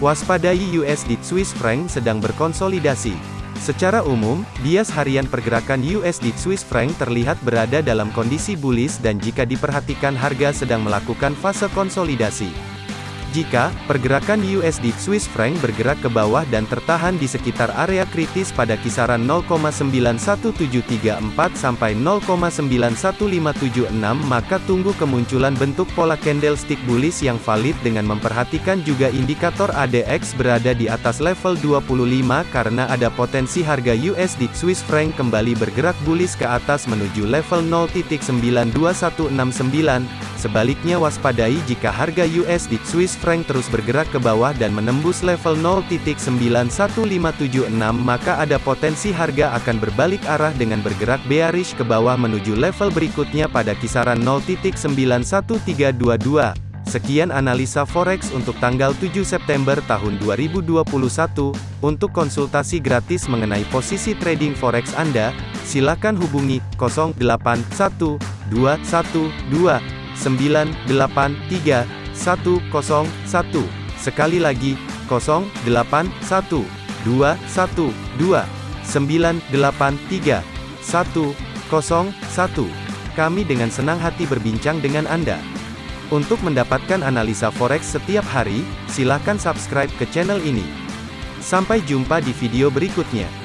Waspadai USD Swiss franc sedang berkonsolidasi. Secara umum, bias harian pergerakan USD Swiss franc terlihat berada dalam kondisi bullish dan jika diperhatikan harga sedang melakukan fase konsolidasi. Jika pergerakan USD Swiss franc bergerak ke bawah dan tertahan di sekitar area kritis pada kisaran 0,91734 sampai 0,91576 maka tunggu kemunculan bentuk pola candlestick bullish yang valid dengan memperhatikan juga indikator ADX berada di atas level 25 karena ada potensi harga USD Swiss franc kembali bergerak bullish ke atas menuju level 0.92169 Sebaliknya waspadai jika harga USD Swiss franc terus bergerak ke bawah dan menembus level 0.91576 maka ada potensi harga akan berbalik arah dengan bergerak bearish ke bawah menuju level berikutnya pada kisaran 0.91322. Sekian analisa forex untuk tanggal 7 September tahun 2021. Untuk konsultasi gratis mengenai posisi trading forex Anda, silakan hubungi 081212 983 101. Sekali lagi, 081 212 983 101. Kami dengan senang hati berbincang dengan Anda. Untuk mendapatkan analisa forex setiap hari, silakan subscribe ke channel ini. Sampai jumpa di video berikutnya.